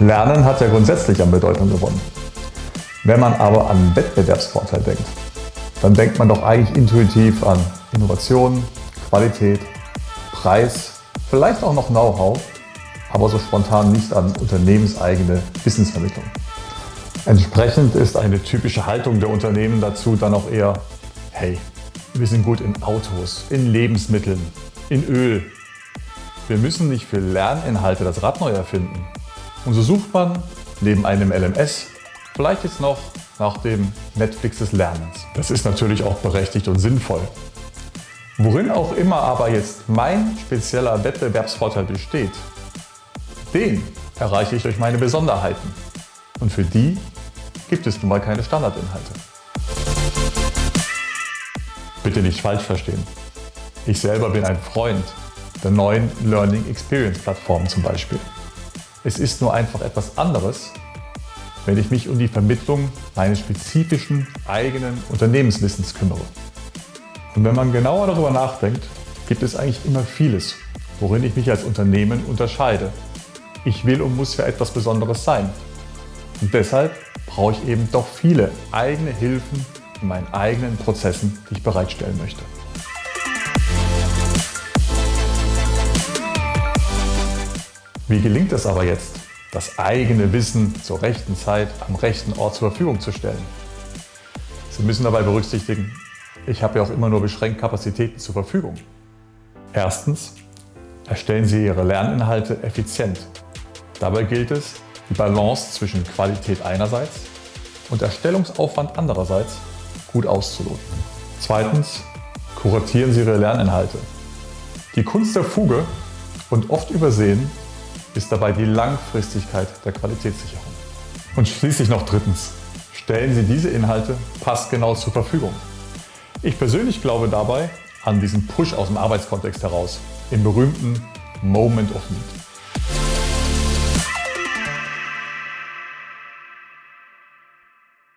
Lernen hat ja grundsätzlich an Bedeutung gewonnen. Wenn man aber an Wettbewerbsvorteil denkt, dann denkt man doch eigentlich intuitiv an Innovation, Qualität, Preis, vielleicht auch noch Know-how, aber so spontan nicht an unternehmenseigene Wissensvermittlung. Entsprechend ist eine typische Haltung der Unternehmen dazu dann auch eher, hey, wir sind gut in Autos, in Lebensmitteln, in Öl. Wir müssen nicht für Lerninhalte das Rad neu erfinden. Und so sucht man neben einem LMS vielleicht jetzt noch nach dem Netflix des Lernens. Das ist natürlich auch berechtigt und sinnvoll. Worin auch immer aber jetzt mein spezieller Wettbewerbsvorteil besteht, den erreiche ich durch meine Besonderheiten. Und für die gibt es nun mal keine Standardinhalte. Bitte nicht falsch verstehen. Ich selber bin ein Freund der neuen Learning Experience Plattformen zum Beispiel. Es ist nur einfach etwas anderes, wenn ich mich um die Vermittlung meines spezifischen eigenen Unternehmenswissens kümmere. Und wenn man genauer darüber nachdenkt, gibt es eigentlich immer vieles, worin ich mich als Unternehmen unterscheide. Ich will und muss ja etwas Besonderes sein. Und deshalb brauche ich eben doch viele eigene Hilfen in meinen eigenen Prozessen, die ich bereitstellen möchte. Wie gelingt es aber jetzt, das eigene Wissen zur rechten Zeit am rechten Ort zur Verfügung zu stellen? Sie müssen dabei berücksichtigen, ich habe ja auch immer nur beschränkt Kapazitäten zur Verfügung. Erstens, erstellen Sie Ihre Lerninhalte effizient. Dabei gilt es, die Balance zwischen Qualität einerseits und Erstellungsaufwand andererseits gut auszuloten. Zweitens, kuratieren Sie Ihre Lerninhalte. Die Kunst der Fuge und oft übersehen ist dabei die Langfristigkeit der Qualitätssicherung. Und schließlich noch drittens, stellen Sie diese Inhalte passgenau zur Verfügung. Ich persönlich glaube dabei an diesen Push aus dem Arbeitskontext heraus, im berühmten Moment of Need.